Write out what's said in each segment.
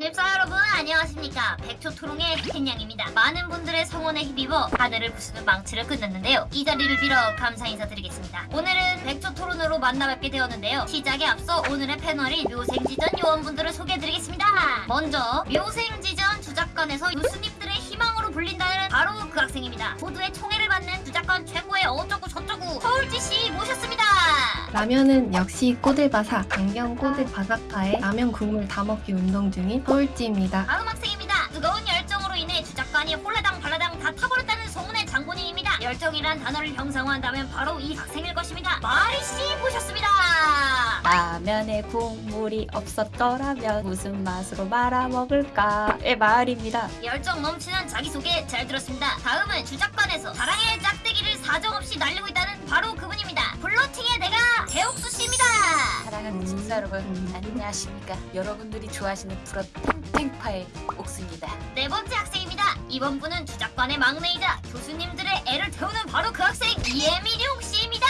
집사 여러분 안녕하십니까? 백초토롱의 햇냥입니다. 많은 분들의 성원에 힘입어 하늘을 부수는 망치를 끊었는데요. 이 자리를 빌어 감사 인사드리겠습니다. 오늘은 백초토론으로 만나뵙게 되었는데요. 시작에 앞서 오늘의 패널인 묘생지전 요원분들을 소개해드리겠습니다. 먼저 묘생지전 주작관에서 교수님들의 희망으로 불린다는 바로 그 학생입니다. 모두의 총애를 받는 주작관 최고의 어쩌고 저쩌고 서울지씨 모셨습니다 라면은 역시 꼬들바삭, 강경 꼬들바삭파에 라면 국물 다 먹기 운동 중인 서울지입니다. 다음 학생입니다. 뜨거운 열정으로 인해 주작관이 홀라당 발라당 다 타버렸다는 소문의 장본인입니다. 열정이란 단어를 형상화한다면 바로 이 학생일 것입니다. 마리씨 모셨습니다. 라면에 국물이 없었더라면 무슨 맛으로 말아먹을까의 말입니다. 열정 넘치는 자기소개 잘 들었습니다. 다음은 주작관에서 사랑의 짝대기를 사정없이 날리고 있다는 바로 여러분 안녕하십니까 여러분들이 좋아하시는 프로 탱탱파의 옥수입니다 네 번째 학생입니다. 이번 분은 주작관의 막내이자 교수님들의 애를 태우는 바로 그 학생 이혜미룡 씨입니다.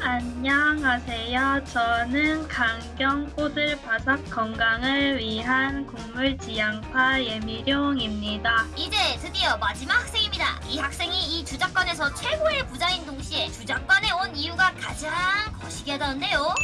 안녕하세요. 저는 강경 꼬들 바삭 건강을 위한 국물 지향파 예미룡입니다. 이제 드디어 마지막 학생입니다. 이 학생이 이 주작관에서 최고의 부자인 동시에 주작관에 온 이유가 가장 거시기하다는데요.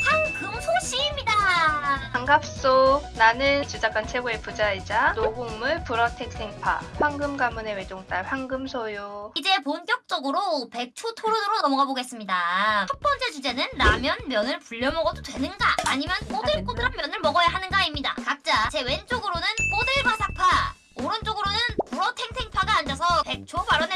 반갑소. 나는 주작관 최고의 부자이자 노곡물 브러텍 생파 황금 가문의 외동딸 황금소요. 이제 본격적으로 백초 토론으로 넘어가 보겠습니다. 첫 번째 주제는 라면 면을 불려 먹어도 되는가 아니면 꼬들꼬들한 면을 먹어야 하는가입니다. 각자 제 왼쪽으로는 꼬들바삭파 오른쪽으로는 불어탱탱파가 앉아서 백초 발언해.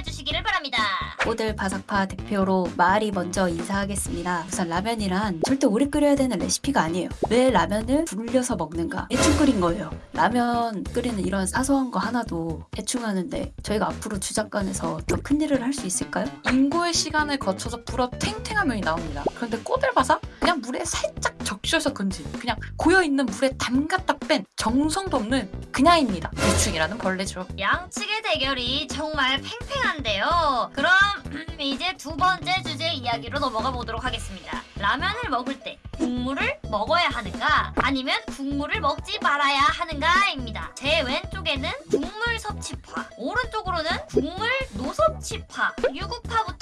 오들 바삭파 대표로 말이 먼저 인사하겠습니다 우선 라면이란 절대 오래 끓여야 되는 레시피가 아니에요 왜 라면을 불려서 먹는가 대충 끓인 거예요 라면 끓이는 이런 사소한 거 하나도 대충 하는데 저희가 앞으로 주작관에서 더 큰 일을 할 수 있을까요? 인고의 시간을 거쳐서 불어 탱탱한 면이 나옵니다. 그런데 꼬들바삭? 그냥 물에 살짝 적셔서 건진 그냥 고여있는 물에 담갔다 뺀 정성도 없는 그냥입니다. 대충이라는 벌레죠. 양측의 대결이 정말 팽팽한데요. 그럼 음, 이제 두 번째 주제 이야기로 넘어가 보도록 하겠습니다. 라면을 먹을 때 국물을 먹어야 하는가 아니면 국물을 먹지 말아야 하는가입니다. 제 왼쪽에는 국물 섭취파, 오른쪽으로는 국물 노섭취파, 유구파부터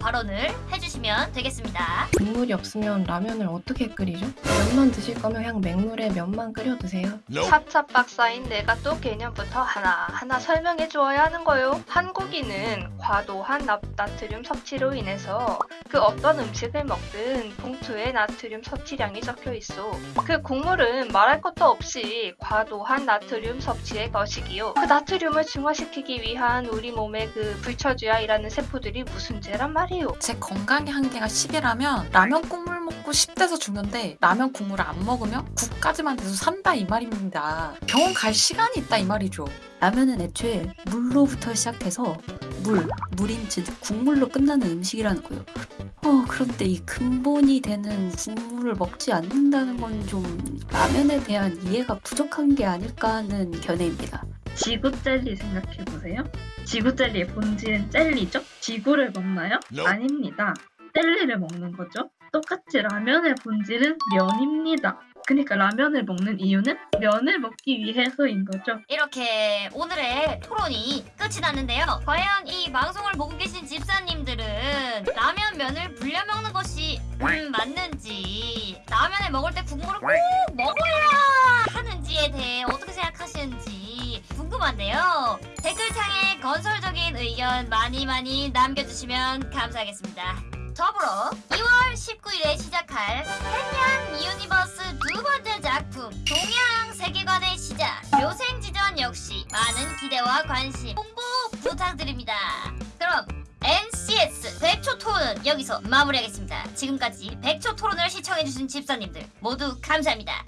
발언을 해주시면 되겠습니다. 국물이 없으면 라면을 어떻게 끓이죠? 면만 드실 거면 그냥 맹물에 면만 끓여 드세요. 차차 박사인 내가 또 개념부터 하나하나 설명해 주어야 하는 거요. 한국인은 과도한 납, 나트륨 섭취로 인해서 그 어떤 음식을 먹든 봉투에 나트륨 섭취량이 적혀 있어. 그 국물은 말할 것도 없이 과도한 나트륨 섭취의 것이기요. 그 나트륨을 중화시키기 위한 우리 몸의 그 불처주야이라는 세포들이 무슨 죄란 말이요. 제 건강의 한계가 10이라면 라면 국물 먹고 10대서 죽는데 라면 국물을 안 먹으면 국까지만 돼서 산다 이 말입니다. 병원 갈 시간이 있다 이 말이죠. 라면은 애초에 물로부터 시작해서 물, 물인 즉 국물로 끝나는 음식이라는 거예요. 어, 그런데 이 근본이 되는 국물을 먹지 않는다는 건 좀 라면에 대한 이해가 부족한 게 아닐까 하는 견해입니다. 지구 젤리 생각해 보세요. 지구 젤리의 본질은 젤리죠? 지구를 먹나요? 아닙니다. 젤리를 먹는 거죠. 똑같이 라면의 본질은 면입니다. 그러니까 라면을 먹는 이유는 면을 먹기 위해서인 거죠. 이렇게 오늘의 토론이 끝이 났는데요. 과연 이 방송을 보고 계신 집사님들은 라면 면을 불려 먹는 것이 음, 맞는지 라면을 먹을 때 국물을 꼭 먹어야 하는지에 대해 어떻게 생각하시는지 궁금한데요. 댓글창에 건설적인 의견 많이 많이 남겨주시면 감사하겠습니다. 더불어 2월 19일에 시작할 햇냥 유니버스 두 번째 작품 동양 세계관의 시작 묘생지전 역시 많은 기대와 관심 홍보 부탁드립니다. 그럼 NCS 백초 토론은 여기서 마무리하겠습니다. 지금까지 백초 토론을 시청해주신 집사님들 모두 감사합니다.